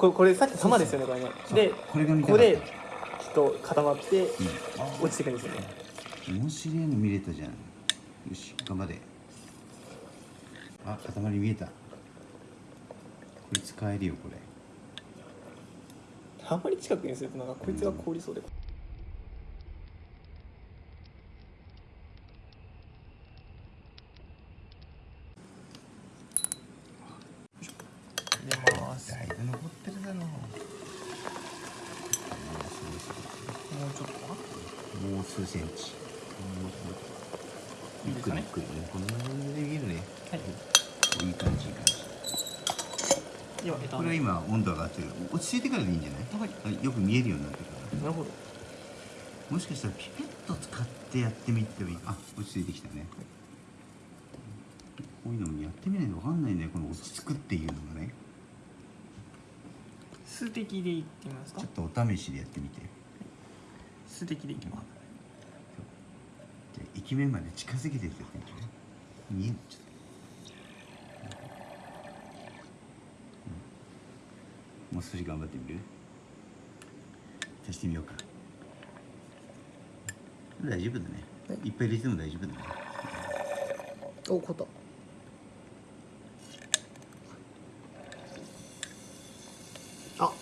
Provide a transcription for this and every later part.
これこれさっき玉ですよねこれね。でこれが見たここできっと固まってうん。落ちてくるんですよね。面白いの見れたじゃん。よし頑張れ。あ塊見えた。これ使えるよこれ。あんまり近くにするとなんかこいつが凍りそうで。入れますだいぶ残ってるだろうもうちょっともう数センチ。ゆっくりゆっくりね。こんな感じで見えるね。はい。いい感じいい感じ。では枝これは今温度上がってる。落ち着いてからでいいんじゃない、はい。よく見えるようになってるから。なるほど。もしかしたらピペット使ってやってみてもいい。あ落ち着いてきたね。こういうのもやってみないと分かんないんだよこの落ち着くっていうのがね数滴でいってみますか？ちょっとお試しでやってみて。数滴でいきます。じゃあ駅面まで近づけてやって見える？ちょっと、うん。もう少し頑張ってみる？足してみようか。大丈夫だね、はいい、っぱい入れても大丈夫だね。おこったあ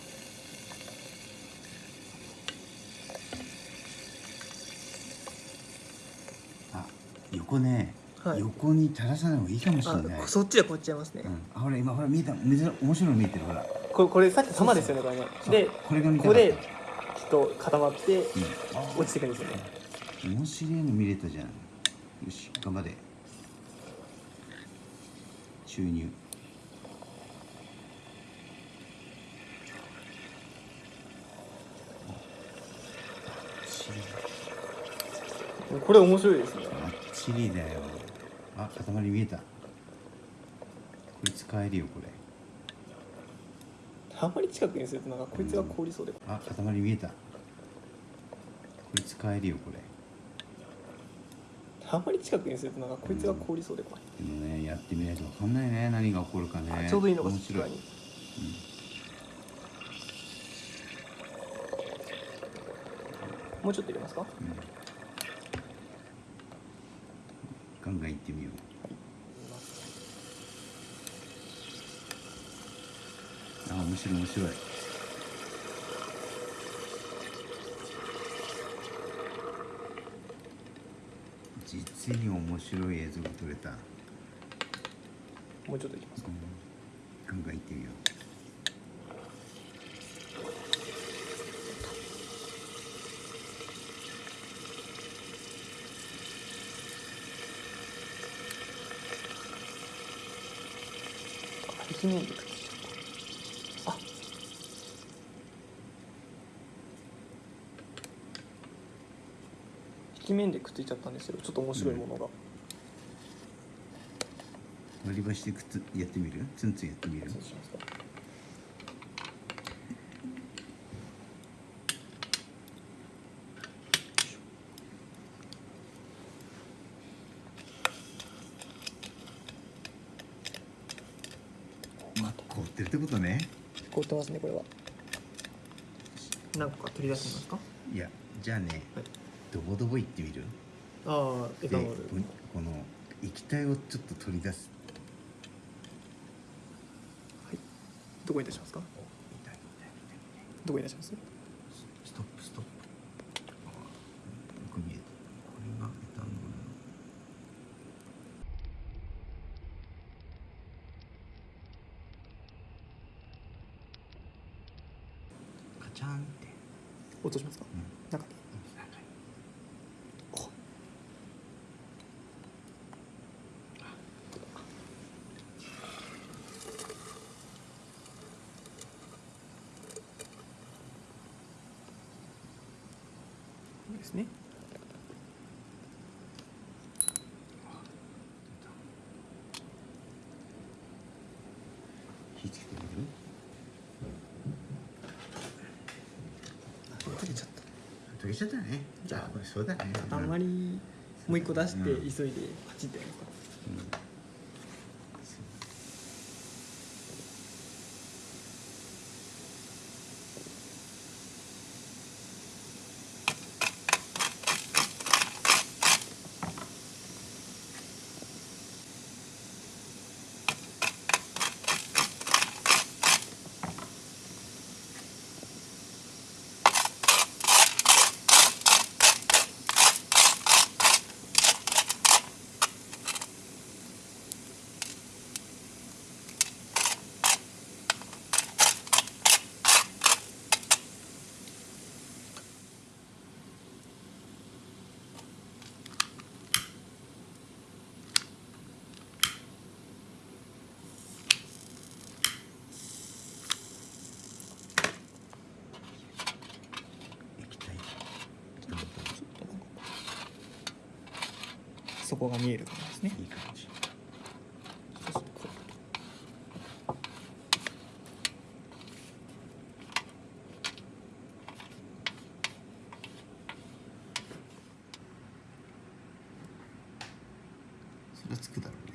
あ横ね、はい。横に垂らさない方がいいかもしれない。あそっちでこっちゃいますね、うん、あほら今ほら見えた珍面白いの見えてるほら。これこれさっき玉ですよねこれね。でこれが見たここできっと固まってうん。落ちてくるんですよね。面白いの見れたじゃん。よし頑張れ。注入。これ面白いですねチリだよ。あ塊見えた。これ使えるよこれ。あんまり近くにするとなんかこいつが凍りそうで。あ塊見えた。これ使えるよこれ。あんまり近くにするとなんかこいつが凍りそうで怖い、でもねやってみないと分かんないね何が起こるかね。ちょうどいいのが面白い。外側に。もうちょっと入れますか？ガンガンいってみよう。あ面白い面白い。実に面白い映像が撮れた、もうちょっといきますか。ガンガンいってみよ壁面で。くっついちゃったあ壁面でくっついちゃったんですよちょっと面白いものが、う割り箸でくっつやってみる？ツンツンやってみる？そうしますかまあ凍ってるってことね。凍ってますねこれは。何個か取り出してみますか？いやじゃあねはい。ドボドボいってみる？ああエでタノール。この液体をちょっと取り出す。はい。どこに出しますか？どこに出しますストップストップあよく見えたこれがエタノールのカチャンって。音しますか、うん中に中においいですね。火つけてみる溶けちゃっ溶けちゃったね。じゃあ。そうだね。たあんまりもう一個出してうん急いでパチってやりますか。うんそこが見えるからですねいい感じそうするとこそれつくだろう。